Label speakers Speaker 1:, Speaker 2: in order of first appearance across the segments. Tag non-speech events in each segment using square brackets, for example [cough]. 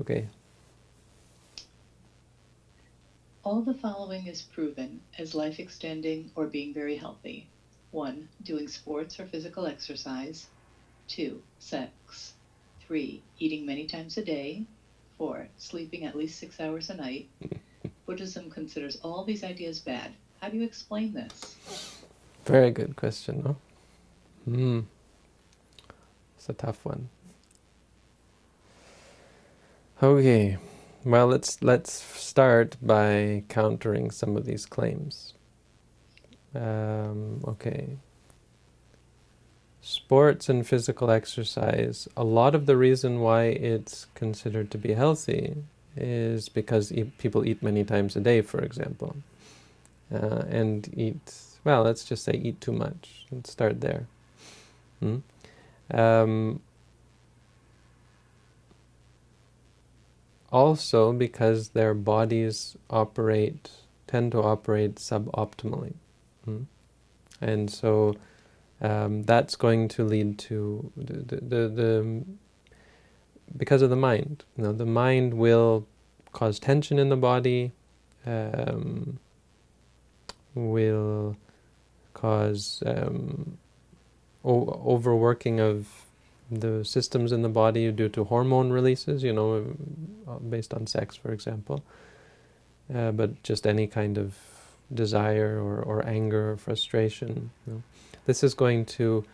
Speaker 1: Okay.
Speaker 2: All the following is proven as life extending or being very healthy. One, doing sports or physical exercise. Two, sex. Three, eating many times a day. Four, sleeping at least six hours a night. [laughs] Buddhism considers all these ideas bad. How do you explain this?
Speaker 1: Very good question, no? Hmm. It's a tough one. Okay. Well, let's let's start by countering some of these claims. Um, okay. Sports and physical exercise, a lot of the reason why it's considered to be healthy is because e people eat many times a day, for example. Uh, and eat, well, let's just say eat too much. Let's start there. Hmm? Um, also because their bodies operate, tend to operate suboptimally. Hmm? And so um, that's going to lead to the, the, the, the, because of the mind. You know, the mind will cause tension in the body, um, will cause um, overworking of the systems in the body due to hormone releases, you know, uh, based on sex, for example. Uh, but just any kind of desire or, or anger or frustration. You know. This is going to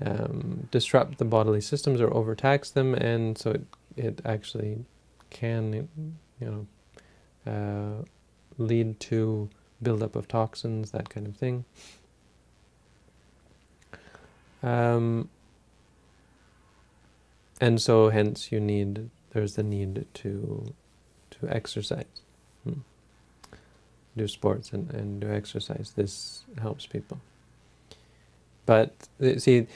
Speaker 1: um, disrupt the bodily systems or overtax them, and so it, it actually can, you know, uh, lead to buildup of toxins, that kind of thing. Um, and so hence you need, there's the need to, to exercise. Hmm. Do sports and, and do exercise. This helps people. But uh, see,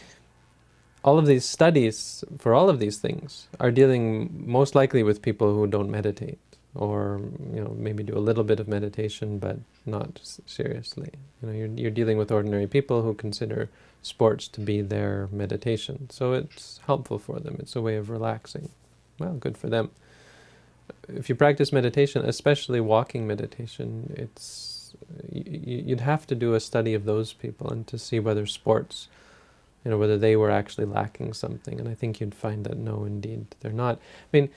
Speaker 1: all of these studies for all of these things are dealing most likely with people who don't meditate or you know maybe do a little bit of meditation but not seriously. You know you're, you're dealing with ordinary people who consider sports to be their meditation. So it's helpful for them. It's a way of relaxing. Well good for them. If you practice meditation especially walking meditation it's you'd have to do a study of those people and to see whether sports you know whether they were actually lacking something. And I think you'd find that no indeed they're not. I mean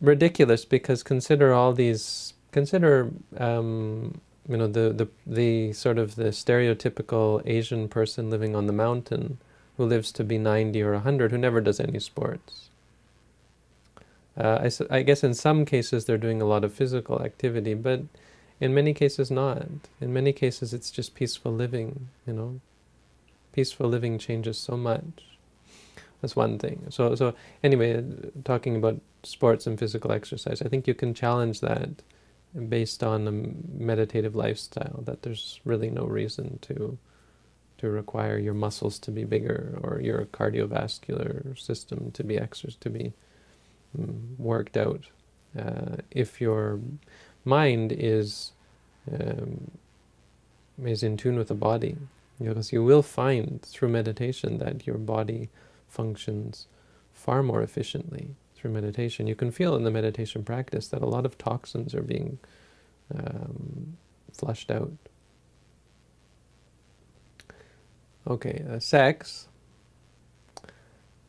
Speaker 1: ridiculous because consider all these, consider, um, you know, the, the, the sort of the stereotypical Asian person living on the mountain who lives to be 90 or 100 who never does any sports. Uh, I, I guess in some cases they're doing a lot of physical activity, but in many cases not. In many cases it's just peaceful living, you know. Peaceful living changes so much. That's one thing. So, so anyway, talking about sports and physical exercise, I think you can challenge that based on a meditative lifestyle, that there's really no reason to to require your muscles to be bigger or your cardiovascular system to be to be um, worked out. Uh, if your mind is um, is in tune with the body, because you will find through meditation that your body functions far more efficiently through meditation. You can feel in the meditation practice that a lot of toxins are being um, flushed out. Okay, uh, sex.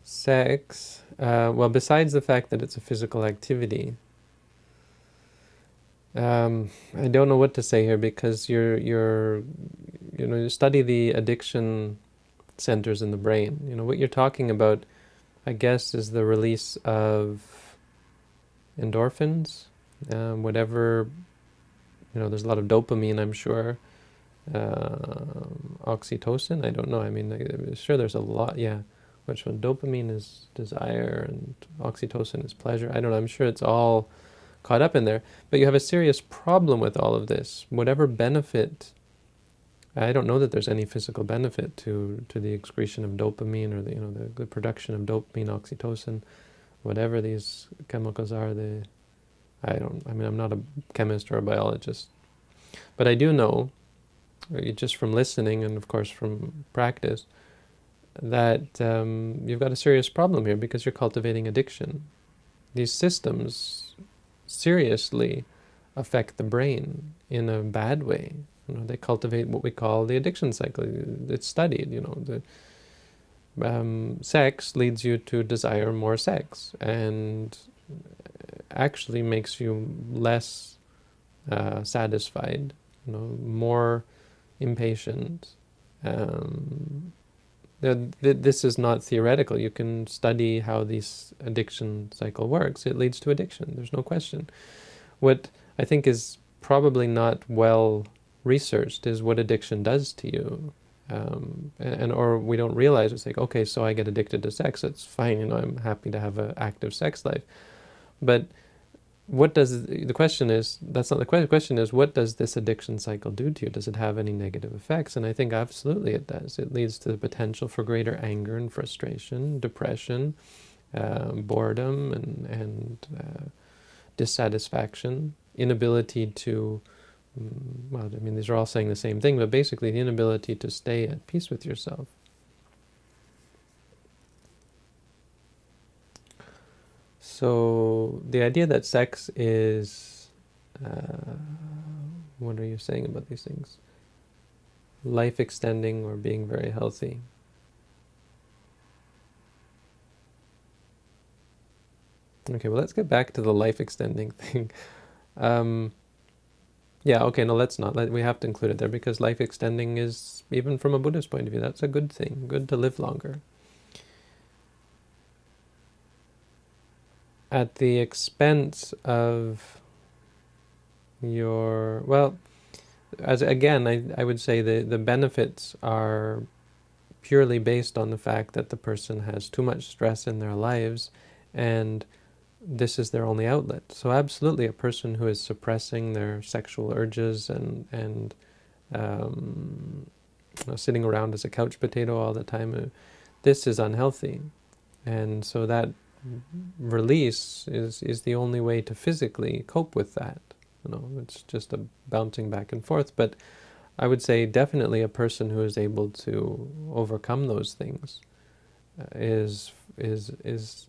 Speaker 1: Sex, uh, well, besides the fact that it's a physical activity, um, I don't know what to say here because you're, you're, you know, you study the addiction centers in the brain. You know, what you're talking about, I guess, is the release of endorphins, um, whatever, you know, there's a lot of dopamine, I'm sure, uh, oxytocin, I don't know, I mean, I'm sure there's a lot, yeah, which one, dopamine is desire and oxytocin is pleasure, I don't know, I'm sure it's all caught up in there, but you have a serious problem with all of this. Whatever benefit I don't know that there's any physical benefit to to the excretion of dopamine or the you know the, the production of dopamine, oxytocin, whatever these chemicals are. The I don't. I mean, I'm not a chemist or a biologist, but I do know, uh, just from listening and of course from practice, that um, you've got a serious problem here because you're cultivating addiction. these systems seriously affect the brain in a bad way. You know, they cultivate what we call the addiction cycle. It's studied, you know, the um, sex leads you to desire more sex and actually makes you less uh, satisfied, you know, more impatient. Um, this is not theoretical. You can study how this addiction cycle works. It leads to addiction. There's no question. What I think is probably not well researched is what addiction does to you. Um, and, and, or we don't realize it's like, okay, so I get addicted to sex. It's fine. You know, I'm happy to have an active sex life. But what does, the question is, that's not the question, the question is, what does this addiction cycle do to you? Does it have any negative effects? And I think absolutely it does. It leads to the potential for greater anger and frustration, depression, uh, boredom, and, and uh, dissatisfaction, inability to, well, I mean, these are all saying the same thing, but basically the inability to stay at peace with yourself. So the idea that sex is, uh, what are you saying about these things? Life extending or being very healthy. Okay, well let's get back to the life extending [laughs] thing. Um, yeah, okay, no, let's not. Let, we have to include it there because life extending is, even from a Buddhist point of view, that's a good thing. Good to live longer. at the expense of your, well, as again, I, I would say the, the benefits are purely based on the fact that the person has too much stress in their lives and this is their only outlet. So absolutely a person who is suppressing their sexual urges and, and um, sitting around as a couch potato all the time, uh, this is unhealthy. And so that release is, is the only way to physically cope with that. You know, it's just a bouncing back and forth. But I would say definitely a person who is able to overcome those things uh, is is is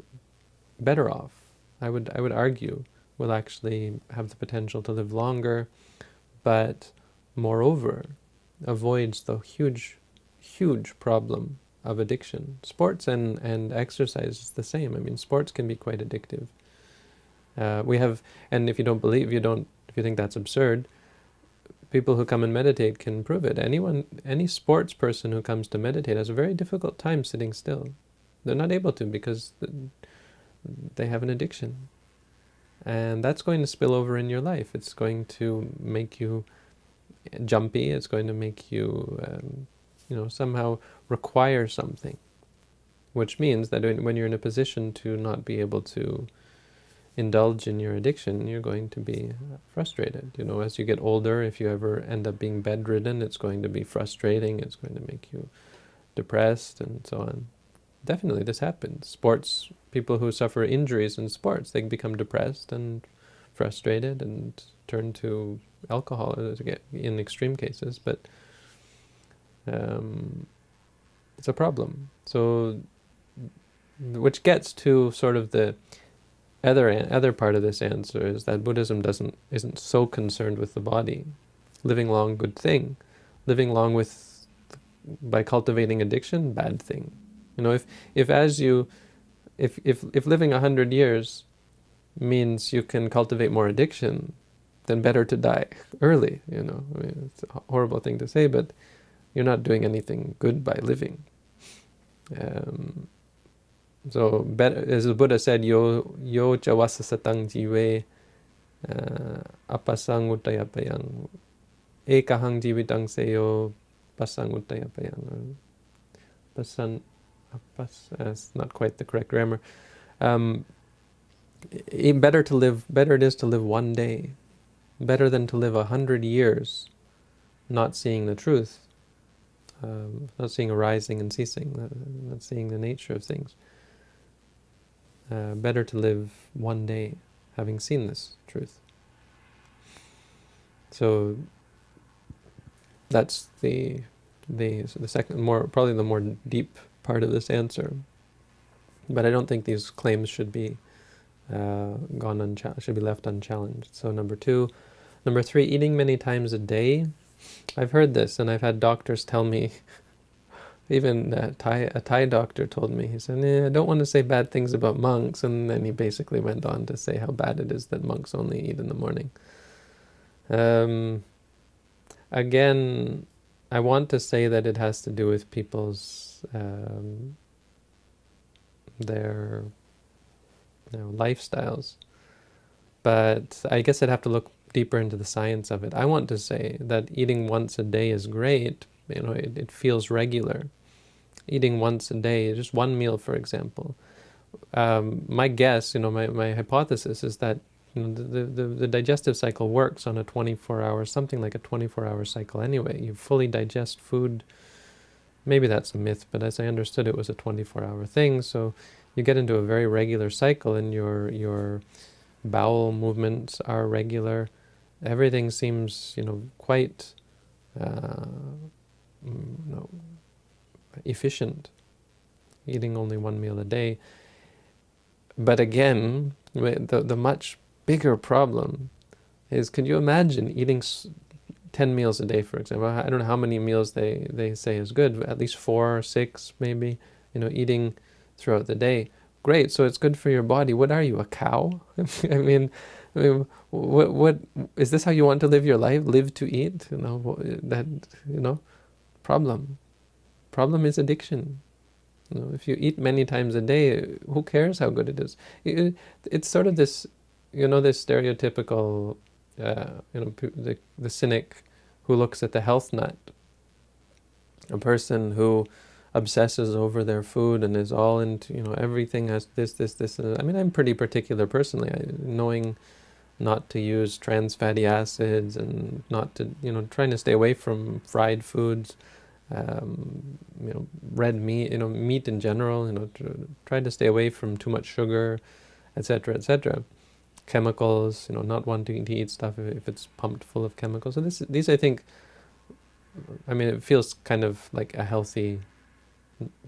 Speaker 1: better off. I would I would argue will actually have the potential to live longer, but moreover avoids the huge huge problem of addiction. Sports and, and exercise is the same. I mean, sports can be quite addictive. Uh, we have, and if you don't believe, you don't, if you think that's absurd, people who come and meditate can prove it. Anyone, any sports person who comes to meditate has a very difficult time sitting still. They're not able to because they have an addiction. And that's going to spill over in your life. It's going to make you jumpy. It's going to make you um, you know, somehow require something, which means that when you're in a position to not be able to indulge in your addiction, you're going to be frustrated. You know, as you get older, if you ever end up being bedridden, it's going to be frustrating, it's going to make you depressed and so on. Definitely this happens. Sports, people who suffer injuries in sports, they become depressed and frustrated and turn to alcohol in extreme cases, but um, it's a problem. So, which gets to sort of the other other part of this answer is that Buddhism doesn't isn't so concerned with the body. Living long, good thing. Living long with by cultivating addiction, bad thing. You know, if if as you if if if living a hundred years means you can cultivate more addiction, then better to die [laughs] early. You know, I mean, it's a horrible thing to say, but you're not doing anything good by living. Um, so, better, as the Buddha said, yo yo chawasa satang jive uh, apasang utayapayang ekahang jivitang seyo pasang utayapayang. Pasan, apas, that's not quite the correct grammar. Um, better to live, better it is to live one day, better than to live a hundred years not seeing the truth um, not seeing arising and ceasing, not, not seeing the nature of things. Uh, better to live one day having seen this truth. So that's the the the second more probably the more deep part of this answer. But I don't think these claims should be uh, gone unchallenged, should be left unchallenged. So number two. Number three, eating many times a day. I've heard this, and I've had doctors tell me, [laughs] even a Thai, a Thai doctor told me, he said, eh, I don't want to say bad things about monks, and then he basically went on to say how bad it is that monks only eat in the morning. Um, again, I want to say that it has to do with people's um, their you know, lifestyles. But I guess I'd have to look deeper into the science of it. I want to say that eating once a day is great. You know, it, it feels regular. Eating once a day, just one meal, for example. Um, my guess, you know, my, my hypothesis is that you know, the, the, the digestive cycle works on a 24-hour, something like a 24-hour cycle anyway. You fully digest food. Maybe that's a myth, but as I understood it was a 24-hour thing. So you get into a very regular cycle and your your bowel movements are regular. Everything seems, you know, quite uh, mm, know, efficient, eating only one meal a day. But again, the, the much bigger problem is, can you imagine eating 10 meals a day, for example? I don't know how many meals they, they say is good, at least four or six maybe, you know, eating throughout the day. Great, so it's good for your body. What are you, a cow? [laughs] I mean, I mean, what, what, is this how you want to live your life? Live to eat? You know, that, you know, problem. Problem is addiction. You know, if you eat many times a day, who cares how good it is? It, it's sort of this, you know, this stereotypical, uh, you know, the, the cynic who looks at the health nut. A person who obsesses over their food and is all into, you know, everything has this, this, this. I mean, I'm pretty particular personally, I, knowing not to use trans fatty acids and not to, you know, trying to stay away from fried foods, um, you know, red meat, you know, meat in general, you know, try to stay away from too much sugar, etc., etc. Chemicals, you know, not wanting to eat stuff if, if it's pumped full of chemicals. So this, these, I think, I mean, it feels kind of like a healthy,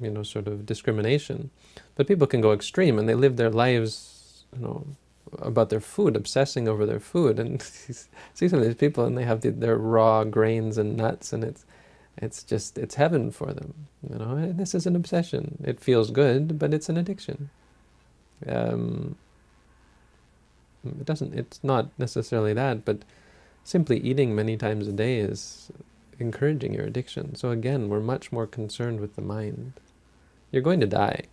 Speaker 1: you know, sort of discrimination. But people can go extreme and they live their lives, you know, about their food, obsessing over their food. And [laughs] see some of these people, and they have the, their raw grains and nuts, and it's it's just it's heaven for them. You know, and this is an obsession. It feels good, but it's an addiction. Um, it doesn't. It's not necessarily that, but simply eating many times a day is encouraging your addiction. So again, we're much more concerned with the mind. You're going to die,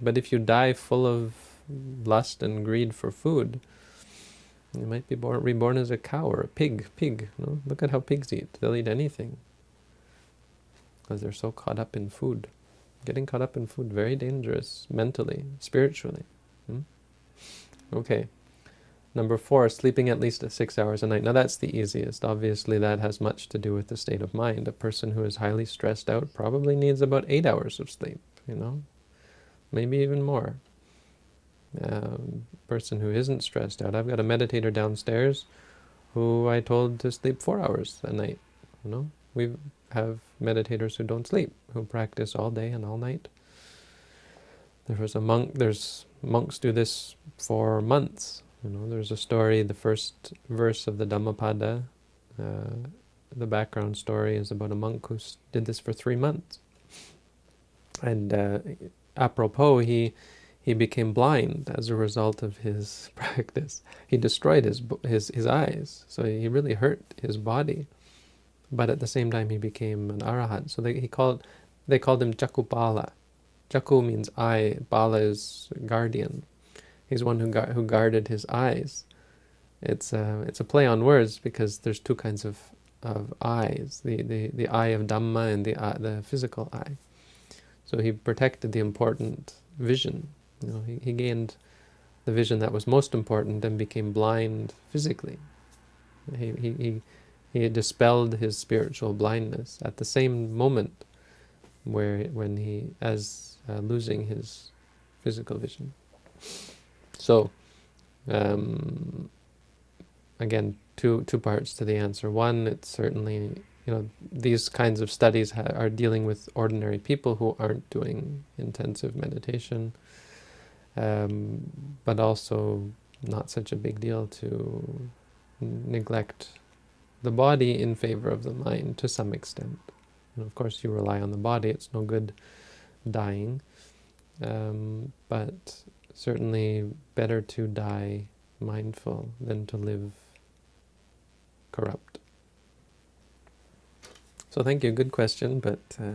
Speaker 1: but if you die full of lust and greed for food. You might be born, reborn as a cow or a pig. Pig, no? Look at how pigs eat. They'll eat anything. Because they're so caught up in food. Getting caught up in food, very dangerous, mentally, spiritually. Hmm? Okay. Number four, sleeping at least six hours a night. Now that's the easiest. Obviously that has much to do with the state of mind. A person who is highly stressed out probably needs about eight hours of sleep, you know? Maybe even more um, person who isn't stressed out. I've got a meditator downstairs who I told to sleep four hours a night. You know, we have meditators who don't sleep, who practice all day and all night. There was a monk, there's monks do this for months. You know, there's a story, the first verse of the Dhammapada, uh, the background story is about a monk who did this for three months. And uh, apropos, he he became blind as a result of his [laughs] practice. He destroyed his, his, his eyes, so he really hurt his body. But at the same time, he became an arahat. So they, he called, they called him Cakkhupala. Cakkhu means eye, Pala is guardian. He's one who, who guarded his eyes. It's a, it's a play on words because there's two kinds of, of eyes, the, the, the eye of Dhamma and the, uh, the physical eye. So he protected the important vision you know, he, he gained the vision that was most important and became blind physically. He, he, he, he dispelled his spiritual blindness at the same moment where when he, as uh, losing his physical vision. So, um, again, two two parts to the answer. One, it's certainly you know these kinds of studies are dealing with ordinary people who aren't doing intensive meditation um, but also not such a big deal to neglect the body in favor of the mind to some extent. And of course, you rely on the body; it's no good dying. Um, but certainly better to die mindful than to live corrupt. So thank you, good question, but uh,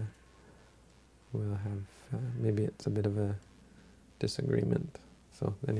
Speaker 1: we'll have, uh, maybe it's a bit of a disagreement. So anyway,